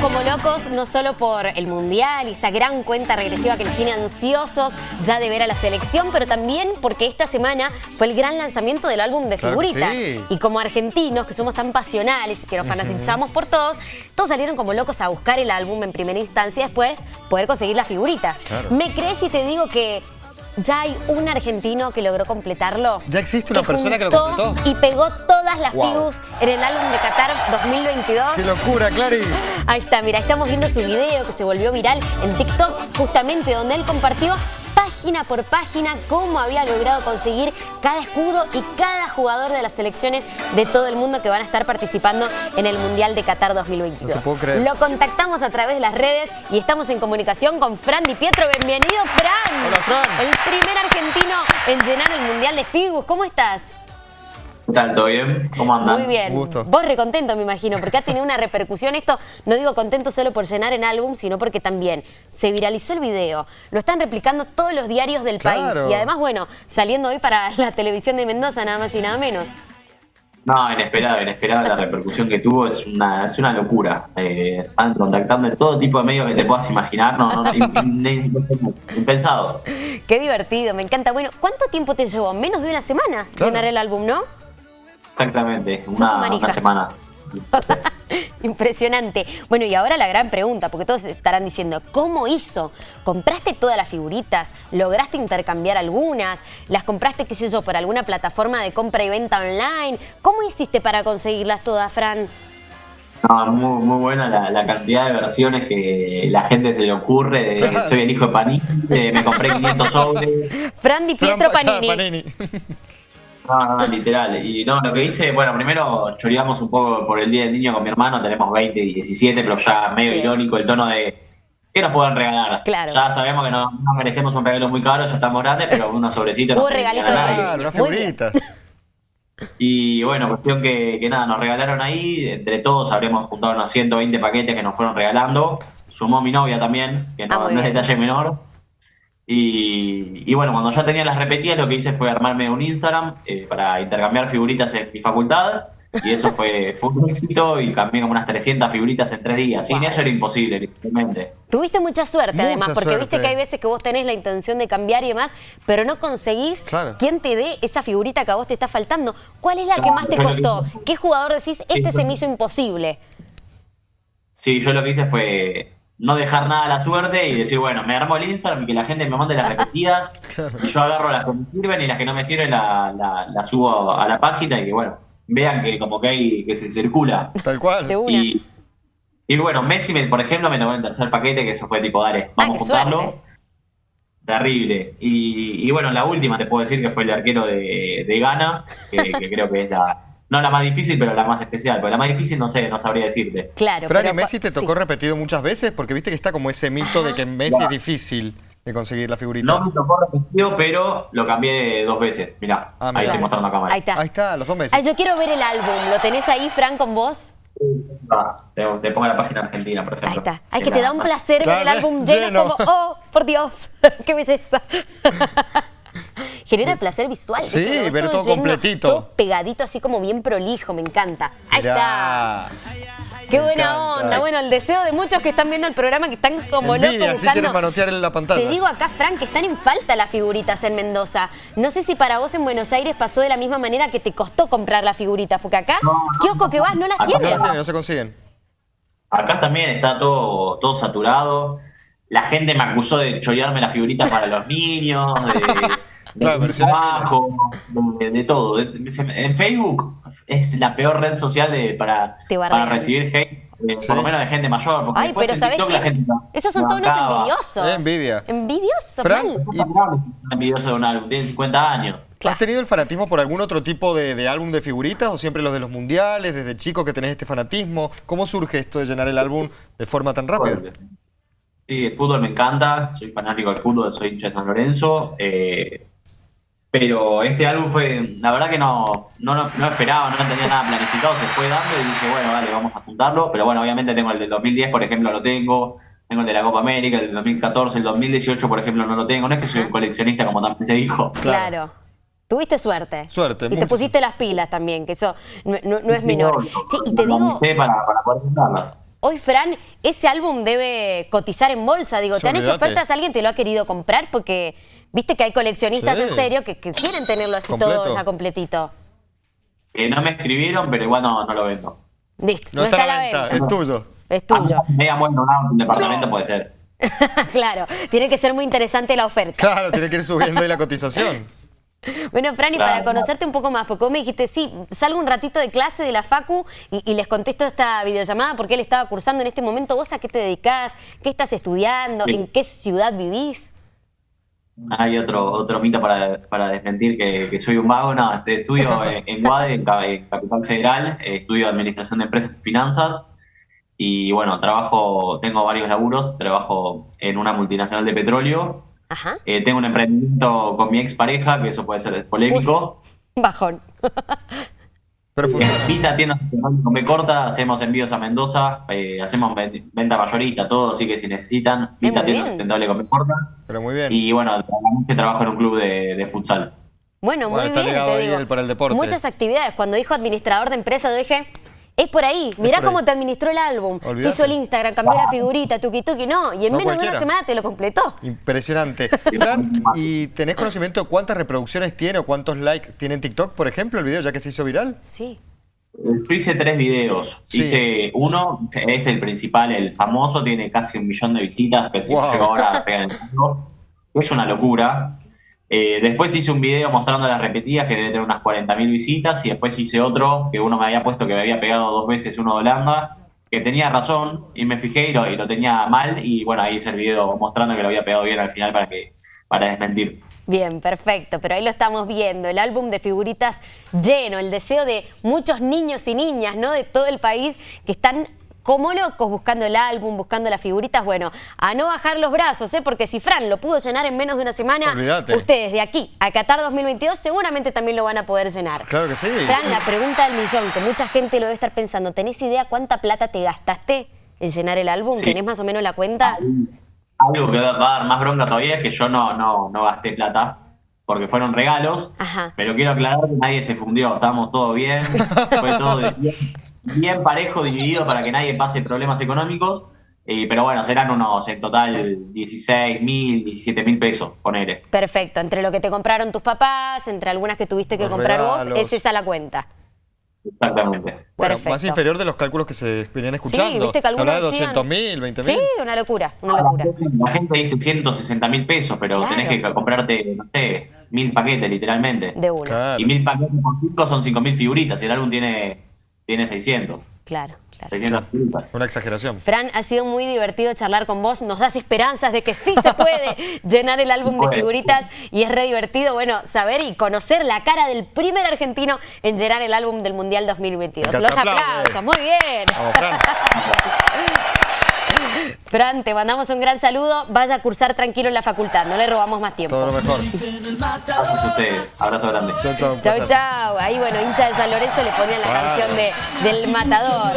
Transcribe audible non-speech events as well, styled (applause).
como locos, no solo por el Mundial y esta gran cuenta regresiva que nos tiene ansiosos ya de ver a la selección, pero también porque esta semana fue el gran lanzamiento del álbum de Claro figuritas. sí. Y como argentinos, que somos tan pasionales y que nos fanatizamos por todos, todos salieron como locos a buscar el álbum en primera instancia y después poder conseguir las figuritas. Claro. ¿Me crees si te digo que ya hay un argentino que logró completarlo? ¿Ya existe una persona que lo completó? Y pegó todas las Wow. figus en el álbum de Qatar 2022. ¡Qué locura, Clary! Ahí está, mira, estamos viendo su video que se volvió viral en TikTok, justamente donde él compartió página por página cómo había logrado conseguir cada escudo y cada jugador de las selecciones de todo el mundo que van a estar participando en el Mundial de Qatar 2022. No te puedo creer. Lo contactamos a través de las redes y estamos en comunicación con Fran Di Pietro. Bienvenido, Fran. Hola, Fran. El primer argentino en llenar el Mundial de Figus. ¿Cómo estás? ¿Qué tal? ¿Todo bien? ¿Cómo andan? Muy bien. Un gusto. Vos recontento, me imagino, porque ha tenido una repercusión. Esto no digo contento solo por llenar en álbum, sino porque también se viralizó el video. Lo están replicando todos los diarios del Claro. país. Y además, bueno, saliendo hoy para la televisión de Mendoza, nada más y nada menos. No, inesperado, inesperado la repercusión que tuvo, es una, es una locura. Eh, están contactando en todo tipo de medios que te puedas imaginar, no, no, im- im- impensado. Qué divertido, me encanta. Bueno, ¿cuánto tiempo te llevó? Menos de una semana Claro. llenar el álbum, ¿no? Exactamente, una, semana. (laughs) Impresionante. Bueno, y ahora la gran pregunta, porque todos estarán diciendo, ¿cómo hizo? ¿Compraste todas las figuritas? ¿Lograste intercambiar algunas? ¿Las compraste, qué sé yo, por alguna plataforma de compra y venta online? ¿Cómo hiciste para conseguirlas todas, Fran? No, muy, muy buena la, la cantidad de versiones que la gente se le ocurre. de Claro. soy el hijo de Panini, de me compré (laughs) 500 sobres. Fran Di Pietro Fran- Panini. Panini. No, no, literal. Y no, lo que hice, bueno, primero choreamos un poco por el Día del Niño con mi hermano, tenemos 20 y 17, pero ya medio Bien. irónico el tono de ¿qué nos pueden regalar? Claro. Ya sabemos que no, no merecemos un regalo muy caro, ya estamos grandes, pero unos sobrecitos regalito de una figurita. Y bueno, cuestión que, que nada, nos regalaron ahí, entre todos habremos juntado unos 120 paquetes que nos fueron regalando. Sumó mi novia también, que Ah, no, muy no es detalle menor. Y, y bueno, cuando ya tenía las repetidas, lo que hice fue armarme un Instagram eh, para intercambiar figuritas en mi facultad. Y eso fue, (laughs) fue un éxito y cambié como unas 300 figuritas en tres días. Sin Wow. eso era imposible, literalmente. Tuviste mucha suerte, Mucha además, porque suerte. viste que hay veces que vos tenés la intención de cambiar y demás, pero no conseguís Claro. quién te dé esa figurita que a vos te está faltando. ¿Cuál es la que más te costó? que- ¿Qué jugador decís, este se me hizo imposible? Sí, yo lo que hice fue no dejar nada a la suerte y decir, bueno, me armo el Instagram y que la gente me mande las (laughs) repetidas. Y yo agarro las que me sirven y las que no me sirven las la, la subo a la página y que, bueno, vean que como que hay, que se circula. Tal cual. De una. Y, y bueno, Messi, me- por ejemplo, me tocó el tercer paquete, que eso fue tipo, dale, vamos Ah, qué a juntarlo. suerte. Terrible. Y, y bueno, la última te puedo decir que fue el arquero de, de Ghana, que, que creo que es la, no la más difícil, pero la más especial. Porque la más difícil no sé, no sabría decirte. Claro. Fran, pero ¿y Messi te sí. tocó repetido muchas veces? Porque viste que está como ese mito de que Messi es difícil de conseguir la figurita. No me tocó repetido, pero lo cambié dos veces. Mirá, Ah, ahí mirá. estoy mostrando la cámara. Ahí está. Ahí está, los dos meses. Ay, yo quiero ver el álbum. ¿Lo tenés ahí, Fran, con vos? Ah, te, te pongo la página argentina, por Ahí ejemplo. está. Ay, Que que te la- da un placer ver el álbum (laughs) lleno, lleno. como, oh, por Dios, (laughs) qué belleza. (laughs) Genera placer visual. Sí, todo lleno, completito. Todo pegadito, así como bien prolijo, me encanta. Ahí está. Qué Me buena encanta. onda. Bueno, el deseo de muchos que están viendo el programa que están como Envidia, locos sí buscando. quieren manotear en la pantalla. Te digo acá, Frank, que están en falta las figuritas en Mendoza. No sé si para vos en Buenos Aires pasó de la misma manera que te costó comprar las figuritas, porque acá, kiosco que vas, no las Acá No tienen. las tienen, no se consiguen. Acá también está todo, todo saturado. La gente me acusó de chorearme las figuritas para los niños, de Claro, trabajo, de, de todo. En Facebook es la peor red social de, para, para recibir hate, eh, Sí. por lo menos de gente mayor. Porque Ay, después pero en ¿sabés TikTok la gente Esos son todos unos envidiosos. Eh, envidia. Envidiosos, Fran, mal. y- envidioso de un álbum, tiene 50 años. Claro. ¿Has tenido el fanatismo por algún otro tipo de, de álbum de figuritas o siempre los de los mundiales, desde chico que tenés este fanatismo? ¿Cómo surge esto de llenar el álbum de forma tan rápida? Sí, el fútbol me encanta, soy fanático del fútbol, soy hincha de San Lorenzo. eh, pero este álbum fue, la verdad que no, no, no, no esperaba, no tenía nada planificado, se fue dando y dije, bueno, dale, vamos a juntarlo. Pero bueno, obviamente tengo el del 2010, por ejemplo, lo tengo. Tengo el de la Copa América, el del 2014, el 2018, por ejemplo, no lo tengo. No es que soy un coleccionista, como también se dijo. Claro. Tuviste suerte. Suerte, Y te pusiste las pilas también, que eso no, no- no es menor. Sí, y te digo, para, para poder juntarlas. Hoy, Fran, ese álbum debe cotizar en bolsa. Digo, ¿te han hecho ofertas? ¿Alguien te lo ha querido comprar? Porque viste que hay coleccionistas Sí. en serio que, que quieren tenerlo así Completo. todo ya completito. Eh, no me escribieron, pero igual no, no lo vendo. Listo, No, está a la venta, es tuyo. Es tuyo. media bueno, un departamento puede ser. (laughs) claro, tiene que ser muy interesante la oferta. Claro, tiene que ir subiendo ahí la cotización. (laughs) Bueno, Fran, y Claro. para conocerte un poco más, porque vos me dijiste, sí, salgo un ratito de clase de la Facu y, y les contesto esta videollamada porque él estaba cursando en este momento. ¿Vos a qué te dedicás? ¿Qué estás estudiando? Sí. ¿En qué ciudad vivís? Hay otro, otro mito para, para desmentir que, que soy un vago. No, este, estudio en, en UADE, en, Ca- en Capital Federal, eh, estudio Administración de Empresas y Finanzas. Y bueno, trabajo, tengo varios laburos, trabajo en una multinacional de petróleo. Ajá. Eh, tengo un emprendimiento con mi expareja, que eso puede ser polémico. Bajón. (laughs) Vita tienda con B corta, hacemos envíos a Mendoza, eh, hacemos ven- venta mayorista, todo, así que si necesitan, Vita tienda sustentable con B corta. Pero muy bien. Y bueno, actualmente trabajo en un club de, de futsal. Bueno, Bueno, muy está bien, te ahí digo. para el deporte. Muchas actividades. Cuando dijo administrador de empresa, yo dije, es por ahí. Mirá por ahí. cómo te administró el álbum. Se hizo el Instagram, cambió la figurita, tuki tuki. No, y en No menos de una semana te lo completó. Impresionante. (laughs) Fran, ¿y tenés conocimiento de cuántas reproducciones tiene o cuántos likes tiene en TikTok, por ejemplo, el video ya que se hizo viral? Sí. Yo hice tres videos. Sí. Hice uno, es el principal, el famoso, tiene casi un millón de visitas, que si llegó ahora a pegar en el mundo. Es una locura. Eh, después hice un video mostrando las repetidas, que debe tener unas 40.000 visitas, y después hice otro, que uno me había puesto que me había pegado dos veces uno de Holanda, que tenía razón, y me fijé y lo, tenía mal, y bueno, ahí hice el video mostrando que lo había pegado bien al final para, que, para desmentir. Bien, perfecto, pero ahí lo estamos viendo, el álbum de figuritas lleno, el deseo de muchos niños y niñas, ¿no? De todo el país que están como locos buscando el álbum, buscando las figuritas. Bueno, a no bajar los brazos, ¿eh? Porque si Fran lo pudo llenar en menos de una semana, Olvídate. ustedes de aquí a Qatar 2022 seguramente también lo van a poder llenar. Claro que sí. Fran, la pregunta del millón, que mucha gente lo debe estar pensando, ¿tenés idea cuánta plata te gastaste en llenar el álbum? Sí. ¿Tenés más o menos la cuenta? Algo que va a dar más bronca todavía es que yo no, no, no gasté plata, porque fueron regalos, Ajá. pero quiero aclarar que nadie se fundió, estábamos todo bien, fue todo (laughs) de- bien, parejo, dividido para que nadie pase problemas económicos, eh, pero bueno, serán unos en total 16 mil, 17 mil pesos, ponele. Perfecto, entre lo que te compraron tus papás, entre algunas que tuviste que Los comprar vos, regalos. es esa la cuenta. Exactamente. Bueno, Perfecto. más inferior de los cálculos que se venían escuchando. viste que se habla de algunos decían- 200 mil, 20 Sí, mil. una locura, una locura. La gente dice 160 mil pesos, pero Claro. tenés que comprarte, no sé, mil paquetes literalmente. De una, Claro. Y mil paquetes por 5 son 5 mil figuritas, y el álbum tiene, tiene 600. claro, claro. 600 figuritas. Una exageración. Fran, ha sido muy divertido charlar con vos, nos das esperanzas de que sí se puede (laughs) llenar el álbum de figuritas y es re divertido, bueno, saber y conocer la cara del primer argentino en llenar el álbum del Mundial 2022. Acá se Los aplausos, muy bien. Vamos, Fran. (laughs) Fran, te mandamos un gran saludo, vaya a cursar tranquilo en la facultad, no le robamos más tiempo. Todo lo mejor. Gracias a ustedes. Abrazo grande. Chau, chau, Chau, chau. Ahí, bueno, hincha de San Lorenzo le ponían la canción de, del matador.